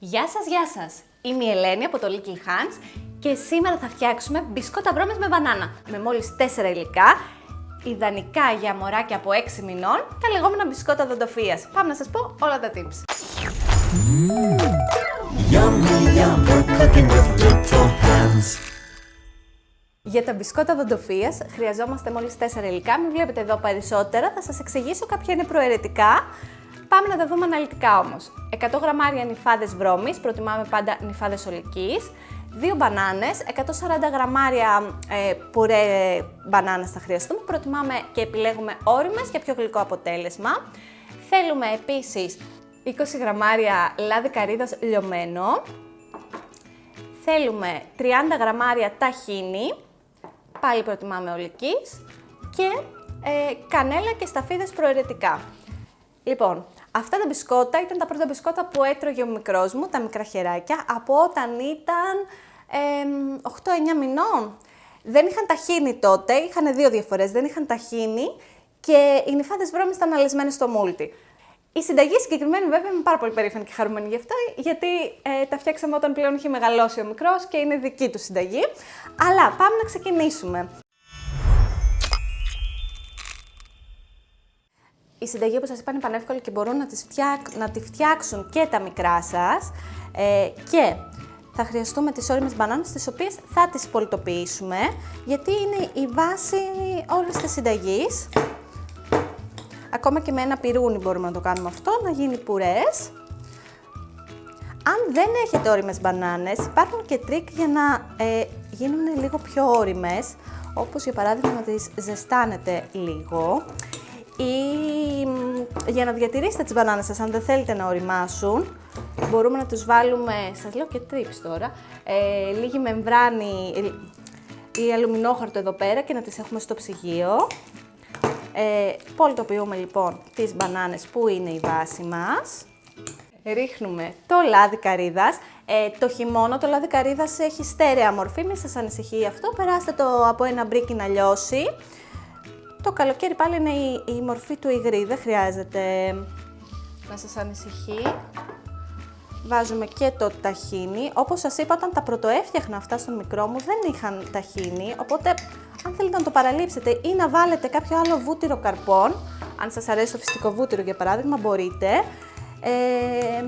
Γεια σας, γεια σας! Είμαι η Ελένη από το Little Hands και σήμερα θα φτιάξουμε μπισκότα βρώμες με μπανάνα με μόλις 4 υλικά, ιδανικά για μωράκια από 6 μηνών, τα λεγόμενα μπισκότα δοντοφίας. Πάμε να σας πω όλα τα tips. Yummy, yum, we're cooking with little hands. Για τα μπισκότα δοντοφίας χρειαζόμαστε μόλις 4 υλικά, μην βλέπετε εδώ περισσότερα, θα σας εξηγήσω κάποια είναι προαιρετικά. Πάμε να τα δούμε αναλυτικά όμως. 100 γραμμάρια νυφάδες βρώμης, προτιμάμε πάντα νυφάδες ολικής. 2 μπανάνες, 140 γραμμάρια ε, πουρέ μπανάνας θα χρειαστούμε. Προτιμάμε και επιλέγουμε όριμες για πιο γλυκό αποτέλεσμα. Θέλουμε επίσης 20 γραμμάρια λάδι καρύδας λιωμένο. Θέλουμε 30 γραμμάρια ταχίνι, πάλι προτιμάμε ολικής. Και ε, κανέλα και σταφίδες προαιρετικά. Λοιπόν, αυτά τα μπισκότα ήταν τα πρώτα μπισκότα που έτρωγε ο μικρός μου, τα μικρά χεράκια, από όταν ήταν ε, 8-9 μηνών. Δεν είχαν ταχύνει τότε, είχαν δύο διαφορές, δεν είχαν ταχύνει και οι νυφάδες βρώμες ήταν αλεσμένες στο μούλτι. Η συνταγή συγκεκριμένη βέβαια είμαι πάρα πολύ περήφανη και χαρούμενη γι' αυτό, γιατί ε, τα φτιάξαμε όταν πλέον είχε μεγαλώσει ο μικρός και είναι δική του συνταγή. Αλλά πάμε να ξεκινήσουμε. Η συνταγή, όπως σας είπα, είναι πανεύκολη και μπορούν να, τις να τη φτιάξουν και τα μικρά σας. Ε, και θα χρειαστούμε τις όριμες μπανάνες, τις οποίες θα τις πολτοποιήσουμε, γιατί είναι η βάση όλης της συνταγής. Ακόμα και με ένα πυρούνι μπορούμε να το κάνουμε αυτό, να γίνει πουρές. Αν δεν έχετε όριμες μπανάνες, υπάρχουν και τρικ για να ε, γίνουν λίγο πιο όριμες, όπως για παράδειγμα να τις ζεστάνετε λίγο ή για να διατηρήσετε τις μπανάνες σας, αν δεν θέλετε να οριμάσουν, μπορούμε να τους βάλουμε, σας λέω και tips τώρα, ε, λίγη μεμβράνη ή αλουμινόχαρτο εδώ πέρα και να τις έχουμε στο ψυγείο. Ε, πολτοποιούμε λοιπόν τις μπανάνες που είναι η βάση μας. Ρίχνουμε το λάδι καρύδας. Ε, το χειμώνα το λάδι καρύδας έχει στέρεα μορφή, μην σας ανησυχεί αυτό. Περάστε το από ένα μπρίκι να λιώσει. Το καλοκαίρι πάλι είναι η, η μορφή του υγρή, δεν χρειάζεται να σας ανησυχεί. Βάζουμε και το ταχίνι. Όπως σας είπα, όταν τα πρωτοέφτιαχνα αυτά στο μικρό μου δεν είχαν ταχίνι, οπότε αν θέλετε να το παραλείψετε ή να βάλετε κάποιο άλλο βούτυρο καρπών, αν σας αρέσει το φυσικό βούτυρο για παράδειγμα, μπορείτε. Ε,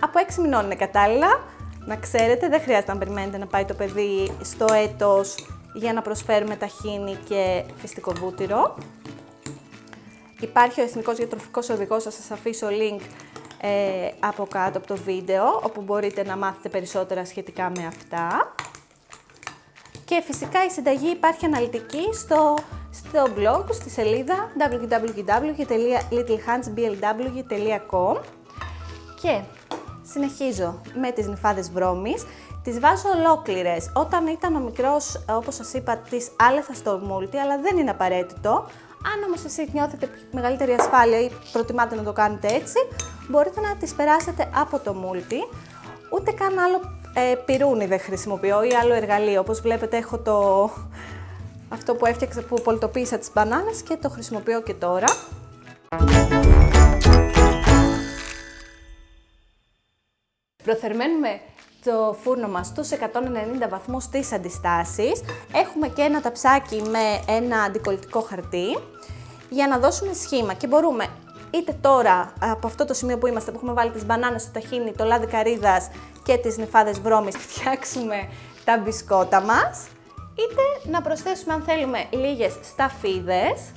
από 6 μηνών είναι κατάλληλα, να ξέρετε, δεν χρειάζεται να περιμένετε να πάει το παιδί στο έτος για να προσφέρουμε ταχίνι και φυστικό βούτυρο. Υπάρχει ο Εθνικός Διατροφικός Οδηγός, θα σας αφήσω link ε, από κάτω από το βίντεο, όπου μπορείτε να μάθετε περισσότερα σχετικά με αυτά. Και φυσικά η συνταγή υπάρχει αναλυτική στο, στο blog, στη σελίδα www.littlehandsblw.com και συνεχίζω με τις νυφάδες βρώμης. Τις βάζω ολόκληρες. Όταν ήταν ο μικρός, όπως σας είπα, τις άλεθας στο μούλτι, αλλά δεν είναι απαραίτητο. Αν όμως εσείς νιώθετε μεγαλύτερη ασφάλεια ή προτιμάτε να το κάνετε έτσι, μπορείτε να τις περάσετε από το μούλτι. Ούτε καν άλλο ε, πυρούνι δεν χρησιμοποιώ ή άλλο εργαλείο. Όπως βλέπετε έχω το... αυτό που έφτιαξα, που πολτοποίησα τις μπανάνες και το χρησιμοποιώ και τώρα. Προθερμαίνουμε το φούρνο μας στους 190 βαθμούς της αντιστάσεις. Έχουμε και ένα ταψάκι με ένα αντικολλητικό χαρτί για να δώσουμε σχήμα. Και μπορούμε είτε τώρα από αυτό το σημείο που είμαστε που έχουμε βάλει τις μπανάνες στο ταχίνι, το λάδι καρύδας και τις νυφάδες βρώμης φτιάξουμε τα μπισκότα μας είτε να προσθέσουμε αν θέλουμε λίγες σταφίδες.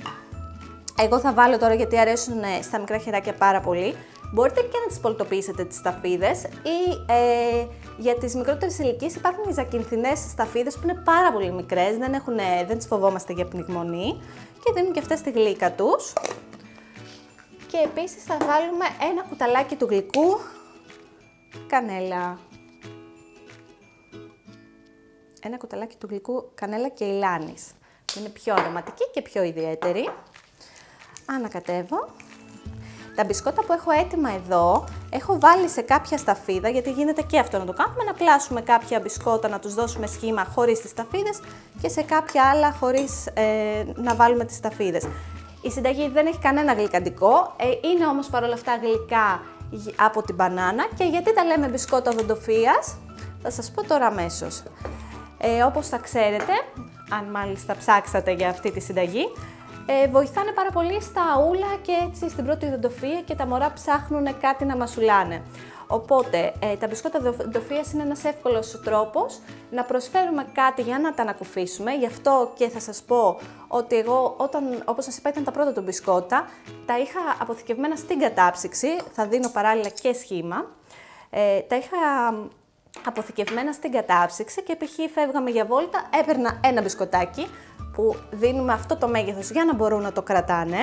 Εγώ θα βάλω τώρα γιατί αρέσουν στα μικρά χεράκια πάρα πολύ. Μπορείτε και να τις πολτοποιήσετε τις σταφίδες ή ε, για τις μικρότερες ηλικίες υπάρχουν οι ζακυνθινές σταφίδες που είναι πάρα πολύ μικρές, δεν, έχουν, δεν τις φοβόμαστε για πνιγμονή και δίνουν και αυτές τη γλύκα τους. Και επίσης θα βάλουμε ένα κουταλάκι του γλυκού κανέλα. Ένα κουταλάκι του γλυκού κανέλα και ηλάνης, που είναι πιο αρωματική και πιο ιδιαίτερη. Ανακατεύω. Τα μπισκότα που έχω έτοιμα εδώ, έχω βάλει σε κάποια σταφίδα, γιατί γίνεται και αυτό να το κάνουμε, να πλάσουμε κάποια μπισκότα, να τους δώσουμε σχήμα χωρίς τις σταφίδες και σε κάποια άλλα χωρίς ε, να βάλουμε τις σταφίδες. Η συνταγή δεν έχει κανένα γλυκαντικό, ε, είναι όμως παρόλα αυτά γλυκά γ- από την μπανάνα και γιατί τα λέμε μπισκότα οδοντοφίας, θα σας πω τώρα αμέσως. Ε, όπως θα ξέρετε, αν μάλιστα ψάξατε για αυτή τη συνταγή, ε, βοηθάνε πάρα πολύ στα ούλα και έτσι στην πρώτη οδοντοφία και τα μωρά ψάχνουν κάτι να μασουλάνε. Οπότε, ε, τα μπισκότα οδοντοφίας είναι ένας εύκολος τρόπος να προσφέρουμε κάτι για να τα ανακουφίσουμε. Γι' αυτό και θα σας πω ότι εγώ, όταν, όπως σας είπα, ήταν τα πρώτα του μπισκότα, τα είχα αποθηκευμένα στην κατάψυξη, θα δίνω παράλληλα και σχήμα. Ε, τα είχα αποθηκευμένα στην κατάψυξη και π.χ. φεύγαμε για βόλτα, έπαιρνα ένα μπισκοτάκι που δίνουμε αυτό το μέγεθος για να μπορούν να το κρατάνε.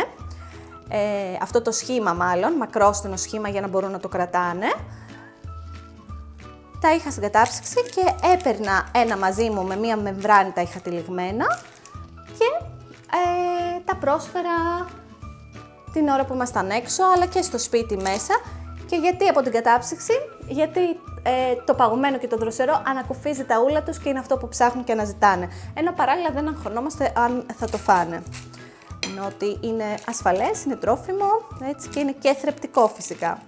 Ε, αυτό το σχήμα μάλλον, μακρόστενο σχήμα για να μπορούν να το κρατάνε. Τα είχα στην κατάψυξη και έπαιρνα ένα μαζί μου με μία μεμβράνη τα είχα τυλιγμένα και ε, τα πρόσφερα την ώρα που ήμασταν έξω, αλλά και στο σπίτι μέσα. Και γιατί από την κατάψυξη, γιατί ε, το παγωμένο και το δροσερό ανακουφίζει τα ούλα τους και είναι αυτό που ψάχνουν και αναζητάνε. Ενώ παράλληλα δεν αγχωνόμαστε αν θα το φάνε. Ενώ ότι είναι ασφαλές, είναι τρόφιμο, έτσι και είναι και θρεπτικό φυσικά.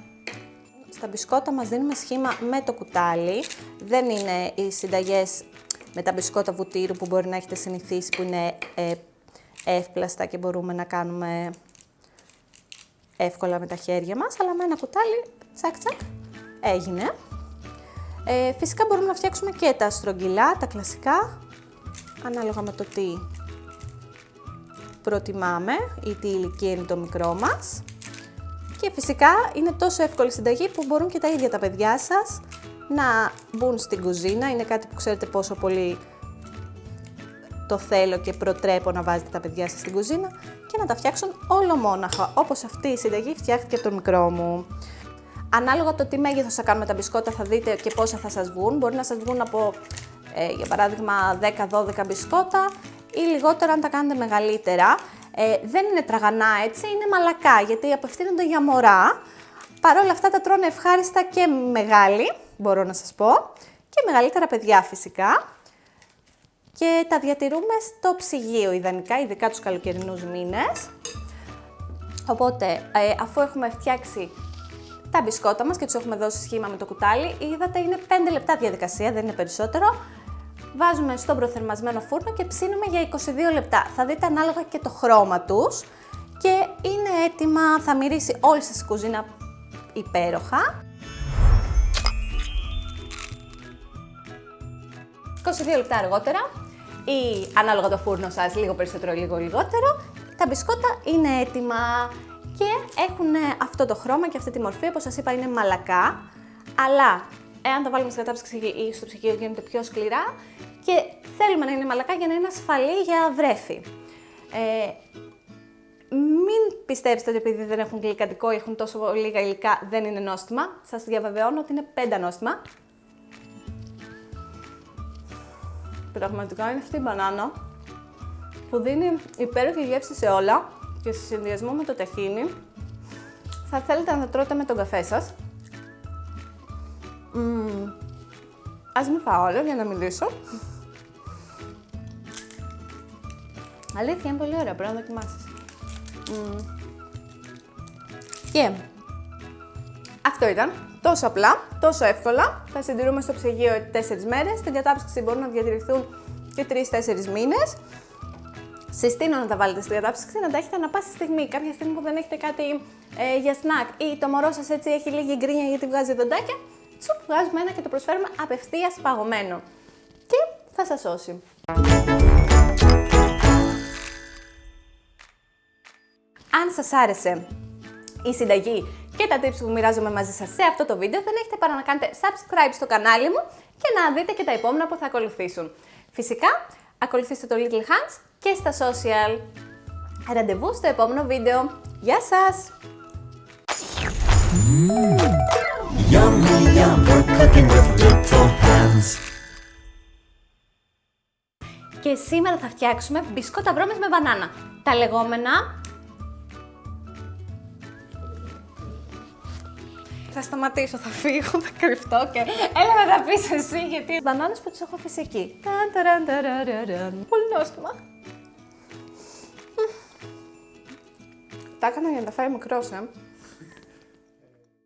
Στα μπισκότα μας δίνουμε σχήμα με το κουτάλι. Δεν είναι οι συνταγές με τα μπισκότα βουτύρου που μπορεί να έχετε συνηθίσει που είναι ε, εύπλαστα και μπορούμε να κάνουμε εύκολα με τα χέρια μας, αλλά με ένα κουτάλι, τσακ τσακ, έγινε. Ε, φυσικά μπορούμε να φτιάξουμε και τα στρογγυλά, τα κλασικά, ανάλογα με το τι προτιμάμε ή τι ηλικία είναι το μικρό μας. Και φυσικά είναι τόσο εύκολη συνταγή που μπορούν και τα ίδια τα παιδιά σας να μπουν στην κουζίνα. Είναι κάτι που ξέρετε πόσο πολύ το θέλω και προτρέπω να βάζετε τα παιδιά σας στην κουζίνα και να τα φτιάξουν όλο μόναχα, όπως αυτή η συνταγή φτιάχτηκε από τον μικρό μου. Ανάλογα το τι μέγεθος θα κάνουμε τα μπισκότα θα δείτε και πόσα θα σας βγουν. Μπορεί να σας βγουν από, ε, για παράδειγμα, 10-12 μπισκότα ή λιγότερα αν τα κάνετε μεγαλύτερα. Ε, δεν είναι τραγανά έτσι, είναι μαλακά γιατί απευθύνονται για μωρά. Παρ' όλα αυτά τα τρώνε ευχάριστα και μεγάλοι, μπορώ να σας πω, και μεγαλύτερα παιδιά φυσικά και τα διατηρούμε στο ψυγείο ιδανικά, ειδικά τους καλοκαιρινούς μήνες. Οπότε, ε, αφού έχουμε φτιάξει τα μπισκότα μας και τους έχουμε δώσει σχήμα με το κουτάλι, είδατε είναι 5 λεπτά διαδικασία, δεν είναι περισσότερο. Βάζουμε στον προθερμασμένο φούρνο και ψήνουμε για 22 λεπτά. Θα δείτε ανάλογα και το χρώμα τους και είναι έτοιμα, θα μυρίσει όλη σας η κουζίνα υπέροχα. 22 λεπτά αργότερα ή ανάλογα το φούρνο σας, λίγο περισσότερο, λίγο λιγότερο, τα μπισκότα είναι έτοιμα και έχουν αυτό το χρώμα και αυτή τη μορφή, όπως σας είπα είναι μαλακά, αλλά εάν τα βάλουμε στην κατάψυξη ή στο ψυγείο γίνονται πιο σκληρά και θέλουμε να είναι μαλακά για να είναι ασφαλή για βρέφη. Ε, μην πιστέψετε ότι επειδή δεν έχουν γλυκαντικό ή έχουν τόσο λίγα υλικά δεν είναι νόστιμα. Σας διαβεβαιώνω ότι είναι πέντα νόστιμα. Πραγματικά είναι αυτή η μπανάνα που δίνει υπέροχη γεύση σε όλα και σε συνδυασμό με το ταχίνι θα θέλετε να τα τρώτε με τον καφέ σας. Μμμ. Ας μην φάω όλο για να μιλήσω. Αλήθεια, είναι πολύ ωραία, πρέπει να δοκιμάσεις. Μμμ. Και αυτό ήταν. Τόσο απλά, τόσο εύκολα. Θα συντηρούμε στο ψυγείο 4 μέρες. Στην κατάψυξη μπορούν να διατηρηθούν και 3-4 μήνες. Συστήνω να τα βάλετε στην κατάψυξη, να τα έχετε ανα πάση στιγμή. Κάποια στιγμή που δεν έχετε κάτι ε, για σνακ ή το μωρό σας έτσι έχει λίγη γκρίνια γιατί βγάζει δοντάκια, τσουπ, βγάζουμε ένα και το προσφέρουμε απευθείας παγωμένο. Και θα σας σώσει. Αν σας άρεσε η συνταγή και τα tips που μοιράζομαι μαζί σας σε αυτό το βίντεο, δεν έχετε παρά να κάνετε subscribe στο κανάλι μου και να δείτε και τα επόμενα που θα ακολουθήσουν. Φυσικά, ακολουθήστε το Little Hands και στα social. Ραντεβού στο επόμενο βίντεο. Γεια σας! Yummy, yum, we're cooking with little hands. Και σήμερα θα φτιάξουμε μπισκότα βρώμες με μπανάνα. Τα λεγόμενα... Θα σταματήσω, θα φύγω, θα κρυφτώ και έλα να τα πεις εσύ γιατί... Μπανάνες που τις έχω αφήσει εκεί. Ταν, ταραν, ταραραραν. Πολύ νόστιμα. Μμμ. Τα έκανα για να τα φάει μικρός, ε.